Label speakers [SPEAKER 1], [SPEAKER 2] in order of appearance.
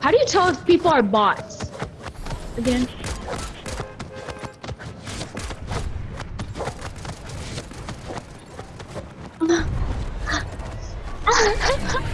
[SPEAKER 1] How do you tell if people are bots? Again.